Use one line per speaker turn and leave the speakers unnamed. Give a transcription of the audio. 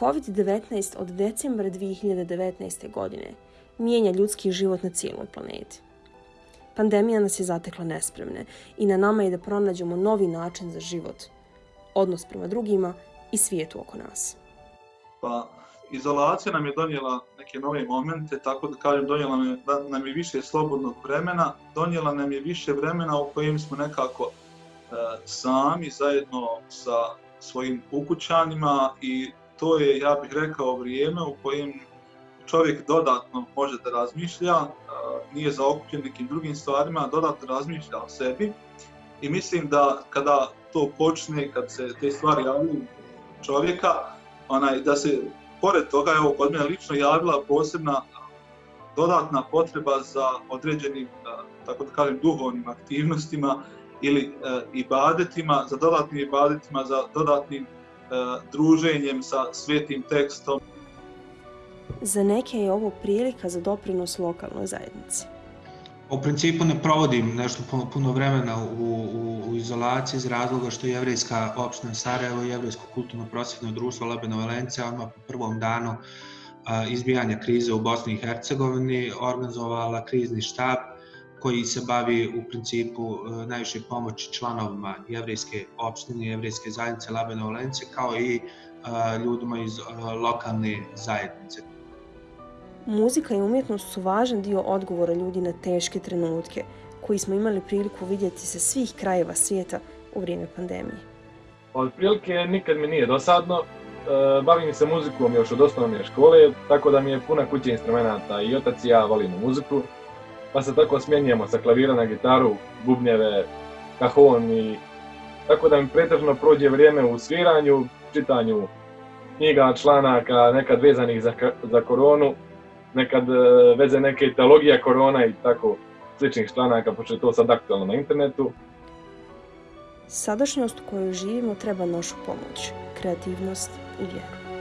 COVID-19 od decembra 2019. godine mijenja ljudski život na cijeloj planeti. Pandemija nas je zatekla nespremne i na nama je da pronađemo novi način za život, odnos prema drugima i svijetu oko nas.
Pa, izolacija nam je donijela neke nove momente, tako da kažem, donijela nam je, nam je više slobodnog vremena, donijela nam je više vremena u kojem smo nekako e, sami zajedno sa svojim ukućanima i to je, ja bih rekao, vrijeme u kojem čovjek dodatno može da razmišlja, nije zaokupljen nekim drugim stvarima, dodatno razmišlja o sebi. I mislim da kada to počne, kad se te stvari javljaju čovjeka, onaj, da se pored toga, evo, kod mene lično javila posebna dodatna potreba za određenim, tako da kažem, duhovnim aktivnostima ili e, ibadetima, za dodatnim ibadetima, za dodatnim druženjem sa svetim tekstom.
Za neke je ovo prilika za doprinos lokalnoj zajednici.
U principu ne provodim nešto puno vremena u, u, u izolaciji iz razloga što je Jevrijska opština Sarajevo i Jevrijsko kulturno prosvjetno društvo Lebeno Valencija odmah po prvom danu izbijanja krize u Bosni i Hercegovini organizovala krizni štab koji se bavi u principu e, najviše pomoći članovima jevrijske opštine, jevrijske zajednice Labena Olence, kao i e, ljudima iz e, lokalne zajednice.
Muzika i umjetnost su važan dio odgovora ljudi na teške trenutke, koji smo imali priliku vidjeti sa svih krajeva svijeta u vrijeme pandemije.
Od prilike nikad mi nije dosadno. Bavim se muzikom još od osnovne škole, tako da mi je puna kuća instrumenta i otac i ja volimo muziku pa se tako smjenjujemo sa klavira na gitaru, bubnjeve, kahon i tako da mi pretežno prođe vrijeme u sviranju, čitanju knjiga, članaka, nekad vezanih za, za koronu, nekad e, veze neke teologija korona i tako sličnih članaka, pošto je to sad aktualno na internetu.
Sadašnjost u kojoj živimo treba našu pomoć, kreativnost i vjeru.